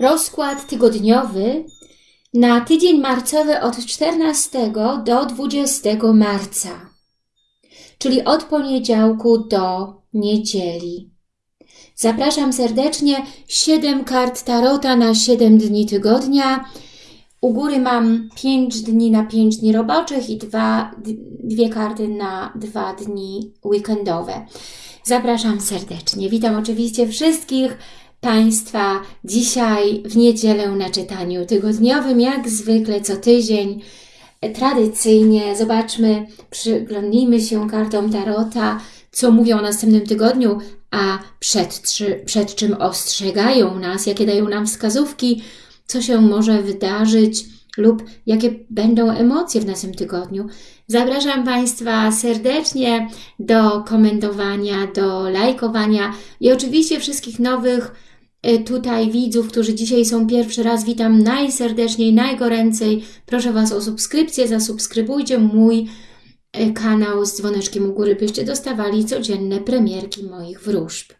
Rozkład tygodniowy na tydzień marcowy od 14 do 20 marca, czyli od poniedziałku do niedzieli. Zapraszam serdecznie 7 kart Tarota na 7 dni tygodnia. U góry mam 5 dni na 5 dni roboczych i dwa, dwie karty na 2 dni weekendowe. Zapraszam serdecznie. Witam oczywiście wszystkich Państwa dzisiaj w niedzielę na czytaniu tygodniowym, jak zwykle co tydzień. Tradycyjnie zobaczmy, przyglądnijmy się kartom Tarota, co mówią o następnym tygodniu, a przed, przed czym ostrzegają nas, jakie dają nam wskazówki, co się może wydarzyć lub jakie będą emocje w naszym tygodniu. Zapraszam Państwa serdecznie do komentowania, do lajkowania i oczywiście wszystkich nowych y, tutaj widzów, którzy dzisiaj są pierwszy raz, witam najserdeczniej, najgoręcej. Proszę Was o subskrypcję, zasubskrybujcie mój y, kanał z dzwoneczkiem u góry, byście dostawali codzienne premierki moich wróżb.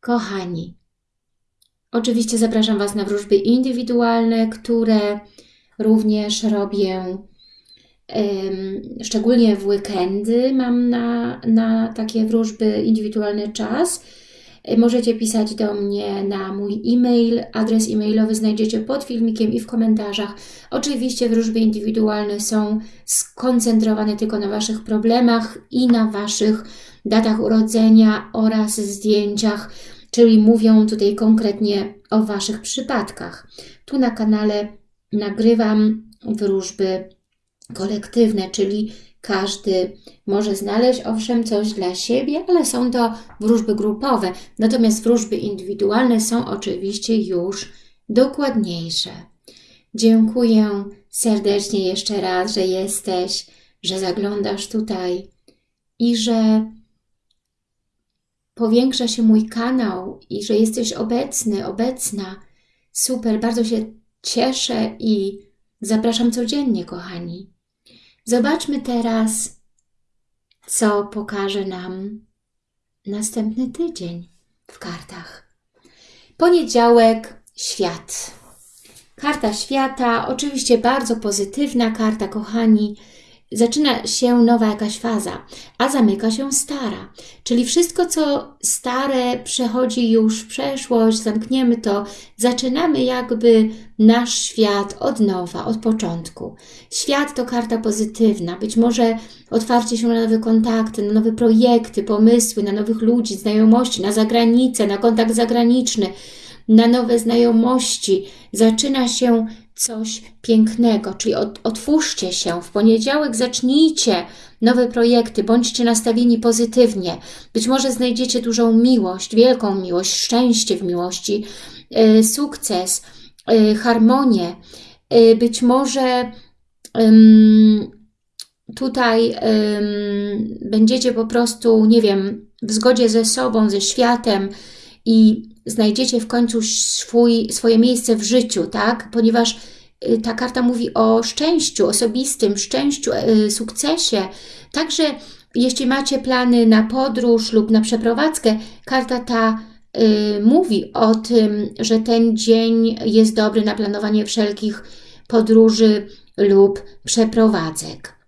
Kochani, oczywiście zapraszam Was na wróżby indywidualne, które również robię szczególnie w weekendy mam na, na takie wróżby indywidualny czas. Możecie pisać do mnie na mój e-mail. Adres e-mailowy znajdziecie pod filmikiem i w komentarzach. Oczywiście wróżby indywidualne są skoncentrowane tylko na Waszych problemach i na Waszych datach urodzenia oraz zdjęciach, czyli mówią tutaj konkretnie o Waszych przypadkach. Tu na kanale nagrywam wróżby kolektywne, czyli każdy może znaleźć owszem coś dla siebie, ale są to wróżby grupowe. Natomiast wróżby indywidualne są oczywiście już dokładniejsze. Dziękuję serdecznie jeszcze raz, że jesteś, że zaglądasz tutaj i że powiększa się mój kanał i że jesteś obecny, obecna. Super, bardzo się cieszę i zapraszam codziennie, kochani. Zobaczmy teraz, co pokaże nam następny tydzień w kartach. Poniedziałek, świat. Karta świata, oczywiście bardzo pozytywna karta, kochani zaczyna się nowa jakaś faza, a zamyka się stara. Czyli wszystko, co stare przechodzi już w przeszłość, zamkniemy to, zaczynamy jakby nasz świat od nowa, od początku. Świat to karta pozytywna, być może otwarcie się na nowe kontakty, na nowe projekty, pomysły, na nowych ludzi, znajomości, na zagranicę, na kontakt zagraniczny, na nowe znajomości. Zaczyna się coś pięknego, czyli otwórzcie się, w poniedziałek zacznijcie nowe projekty, bądźcie nastawieni pozytywnie. Być może znajdziecie dużą miłość, wielką miłość, szczęście w miłości, yy, sukces, yy, harmonię. Yy, być może tutaj będziecie po prostu, nie wiem, w zgodzie ze sobą, ze światem i znajdziecie w końcu swój, swoje miejsce w życiu, tak? Ponieważ y, ta karta mówi o szczęściu osobistym, szczęściu, y, sukcesie. Także jeśli macie plany na podróż lub na przeprowadzkę, karta ta y, mówi o tym, że ten dzień jest dobry na planowanie wszelkich podróży lub przeprowadzek.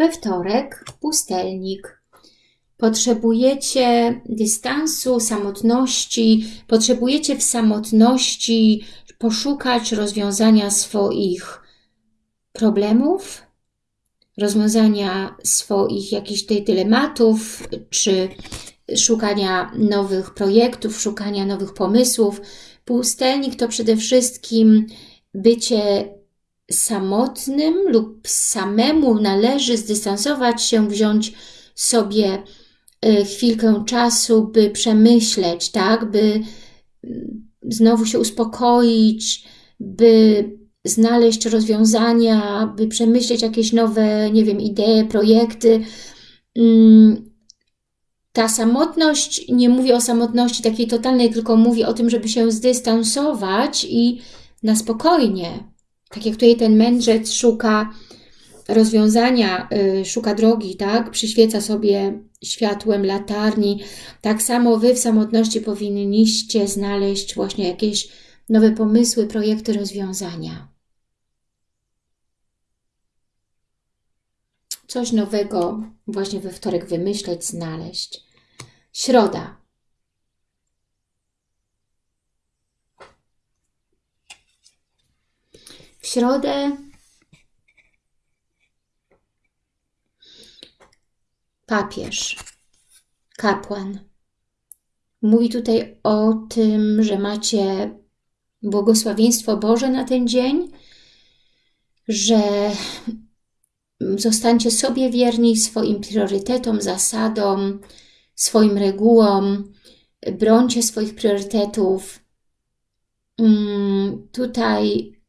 We wtorek pustelnik. Potrzebujecie dystansu, samotności, potrzebujecie w samotności poszukać rozwiązania swoich problemów, rozwiązania swoich jakichś dylematów, czy szukania nowych projektów, szukania nowych pomysłów. Pustelnik to przede wszystkim bycie samotnym lub samemu należy zdystansować się, wziąć sobie y, chwilkę czasu, by przemyśleć, tak, by mm, znowu się uspokoić, by znaleźć rozwiązania, by przemyśleć jakieś nowe, nie wiem, idee, projekty. Mm, ta samotność, nie mówię o samotności takiej totalnej, tylko mówię o tym, żeby się zdystansować i na spokojnie Tak jak tutaj ten mędrzec szuka rozwiązania, y, szuka drogi, tak? Przyświeca sobie światłem latarni. Tak samo Wy w samotności powinniście znaleźć właśnie jakieś nowe pomysły, projekty, rozwiązania. Coś nowego właśnie we wtorek wymyśleć, znaleźć. Środa. W środę papież, kapłan. Mówi tutaj o tym, że macie błogosławieństwo Boże na ten dzień, że zostańcie sobie wierni swoim priorytetom, zasadom, swoim regułom, brońcie swoich priorytetów. Mm, tutaj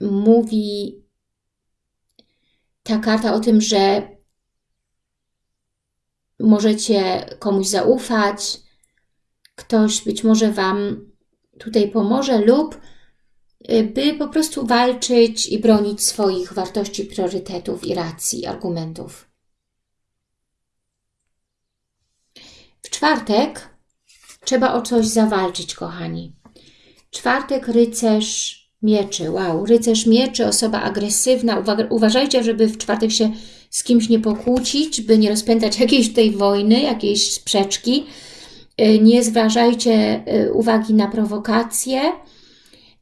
mówi ta karta o tym, że możecie komuś zaufać, ktoś być może Wam tutaj pomoże lub y, by po prostu walczyć i bronić swoich wartości, priorytetów i racji, argumentów. W czwartek trzeba o coś zawalczyć, kochani. Czwartek rycerz mieczy. Wow, rycerz mieczy, osoba agresywna. Uważajcie, żeby w czwartek się z kimś nie pokłócić, by nie rozpętać jakiejś tej wojny, jakiejś sprzeczki. Y, nie zważajcie y, uwagi na prowokacje.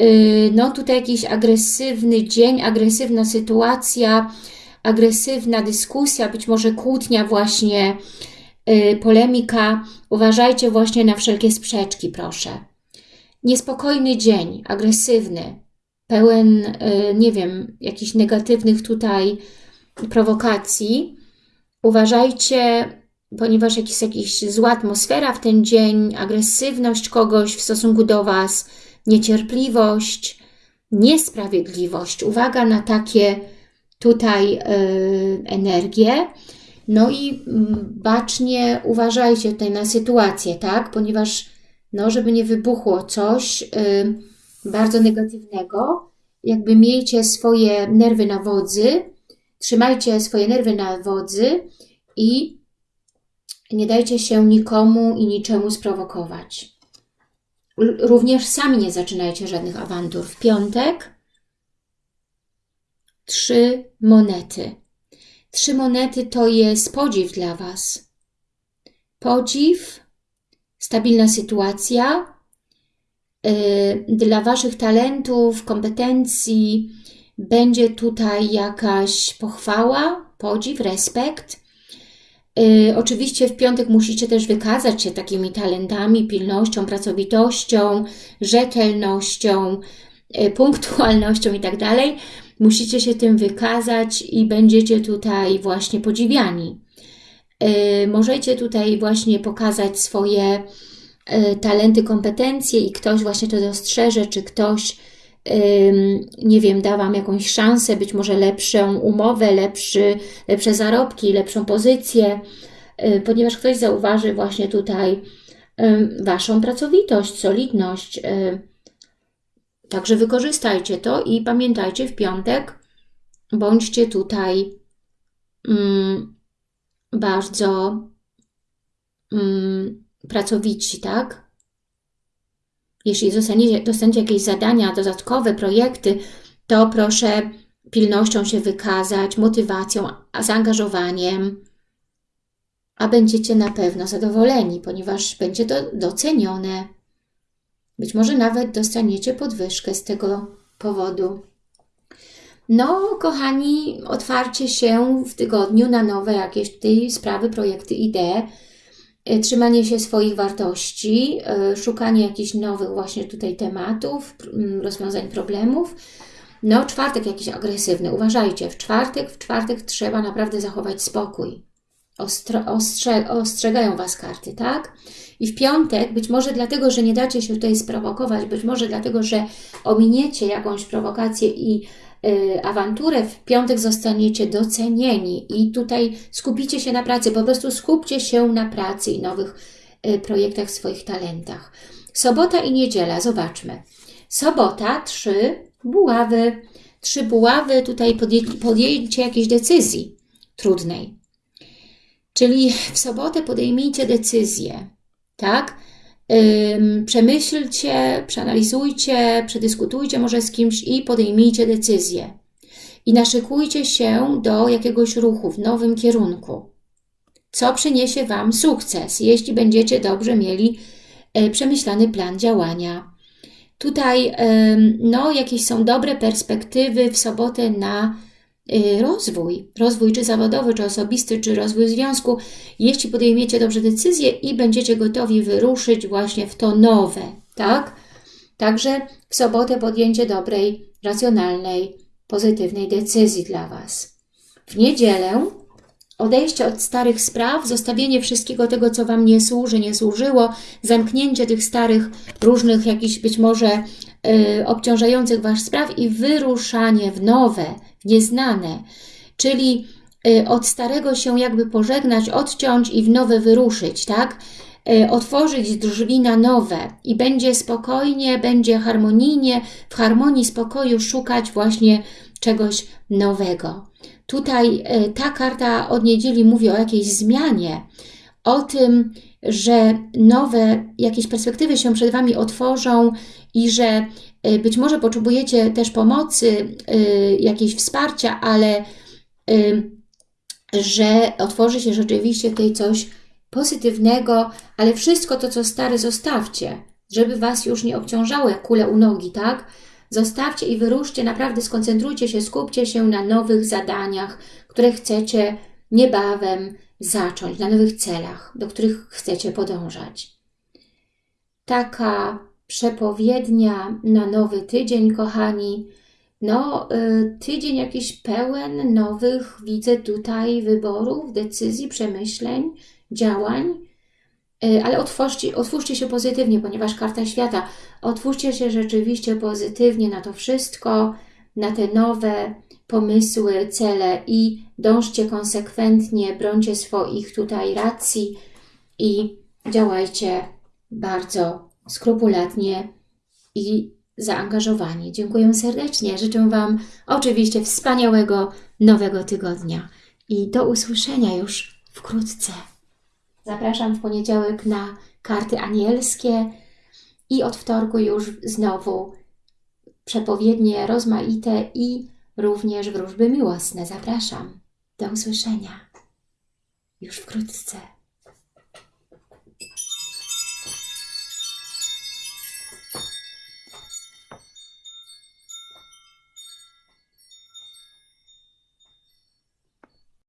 Y, no tutaj jakiś agresywny dzień, agresywna sytuacja, agresywna dyskusja, być może kłótnia właśnie, polemika. Uważajcie właśnie na wszelkie sprzeczki, proszę. Niespokojny dzień, agresywny, pełen, nie wiem, jakichś negatywnych tutaj prowokacji. Uważajcie, ponieważ jest jakaś zła atmosfera w ten dzień, agresywność kogoś w stosunku do Was, niecierpliwość, niesprawiedliwość. Uwaga na takie tutaj yy, energie. No i mm, bacznie uważajcie tutaj na sytuację, tak? Ponieważ, no, żeby nie wybuchło coś yy, bardzo negatywnego, jakby miejcie swoje nerwy na wodzy, Trzymajcie swoje nerwy na wodzy i nie dajcie się nikomu i niczemu sprowokować. Również sami nie zaczynajcie żadnych awantur. W piątek trzy monety. Trzy monety to jest podziw dla Was. Podziw, stabilna sytuacja, yy, dla Waszych talentów, kompetencji, będzie tutaj jakaś pochwała, podziw, respekt. Yy, oczywiście w piątek musicie też wykazać się takimi talentami, pilnością, pracowitością, rzetelnością, yy, punktualnością i tak. Musicie się tym wykazać i będziecie tutaj właśnie podziwiani. Yy, możecie tutaj właśnie pokazać swoje y, talenty, kompetencje i ktoś właśnie to dostrzeże, czy ktoś nie wiem, da Wam jakąś szansę, być może lepszą umowę, lepszy, lepsze zarobki, lepszą pozycję, y, ponieważ ktoś zauważy właśnie tutaj Waszą pracowitość, solidność. Y, także wykorzystajcie to i pamiętajcie w piątek, bądźcie tutaj bardzo pracowici, tak? Jeśli dostaniecie, dostaniecie jakieś zadania, dodatkowe projekty, to proszę pilnością się wykazać, motywacją, zaangażowaniem, a będziecie na pewno zadowoleni, ponieważ będzie to docenione. Być może nawet dostaniecie podwyżkę z tego powodu. No, kochani, otwarcie się w tygodniu na nowe jakieś tutaj sprawy, projekty, idee, E, trzymanie się swoich wartości, e, szukanie jakichś nowych właśnie tutaj tematów, rozwiązań problemów. No, czwartek jakiś agresywny. Uważajcie, w czwartek, w czwartek trzeba naprawdę zachować spokój. Ostro, ostrze, ostrzegają Was karty, tak? I w piątek, być może dlatego, że nie dacie się tutaj sprowokować, być może dlatego, że ominiecie jakąś prowokację i awanturę, w piątek zostaniecie docenieni i tutaj skupicie się na pracy, po prostu skupcie się na pracy i nowych y, projektach, swoich talentach. Sobota i niedziela, zobaczmy. Sobota, trzy buławy. trzy buławy, tutaj podję- podjęcie jakiejś decyzji trudnej. Czyli w sobotę podejmijcie decyzję, tak? Przemyślcie, przeanalizujcie, przedyskutujcie może z kimś i podejmijcie decyzję. I naszykujcie się do jakiegoś ruchu w nowym kierunku. Co przyniesie Wam sukces, jeśli będziecie dobrze mieli e, przemyślany plan działania. Tutaj no, jakieś są dobre perspektywy w sobotę na y, rozwój, rozwój czy zawodowy, czy osobisty, czy rozwój związku, jeśli podejmiecie dobrze decyzję i będziecie gotowi wyruszyć właśnie w to nowe, tak? Także w sobotę podjęcie dobrej, racjonalnej, pozytywnej decyzji dla Was. W niedzielę odejście od starych spraw, zostawienie wszystkiego tego, co Wam nie służy, nie służyło, zamknięcie tych starych, różnych jakichś być może y, obciążających Was spraw i wyruszanie w nowe, nieznane, czyli y, od starego się jakby pożegnać, odciąć i w nowe wyruszyć, tak? Y, otworzyć drzwi na nowe i będzie spokojnie, będzie harmonijnie, w harmonii, spokoju szukać właśnie czegoś nowego. Tutaj y, ta karta od niedzieli mówi o jakiejś zmianie, o tym, że nowe jakieś perspektywy się przed Wami otworzą i że y, być może potrzebujecie też pomocy, y, jakiegoś wsparcia, ale y, że otworzy się rzeczywiście tutaj coś pozytywnego, ale wszystko to, co stare, zostawcie, żeby Was już nie obciążało jak kule u nogi, tak? Zostawcie i wyruszcie, naprawdę skoncentrujcie się, skupcie się na nowych zadaniach, które chcecie niebawem zacząć, na nowych celach, do których chcecie podążać. Taka przepowiednia na nowy tydzień, kochani. No, y, tydzień jakiś pełen nowych, widzę tutaj wyborów, decyzji, przemyśleń, działań, Y, ale otwórzcie, otwórzcie się pozytywnie, ponieważ karta świata. Otwórzcie się rzeczywiście pozytywnie na to wszystko, na te nowe pomysły, cele i dążcie konsekwentnie, brońcie swoich tutaj racji i działajcie bardzo skrupulatnie i zaangażowanie. Dziękuję serdecznie. Życzę Wam oczywiście wspaniałego nowego tygodnia i do usłyszenia już wkrótce. Zapraszam w poniedziałek na karty anielskie i od wtorku już znowu przepowiednie rozmaite i również wróżby miłosne. Zapraszam. Do usłyszenia już wkrótce.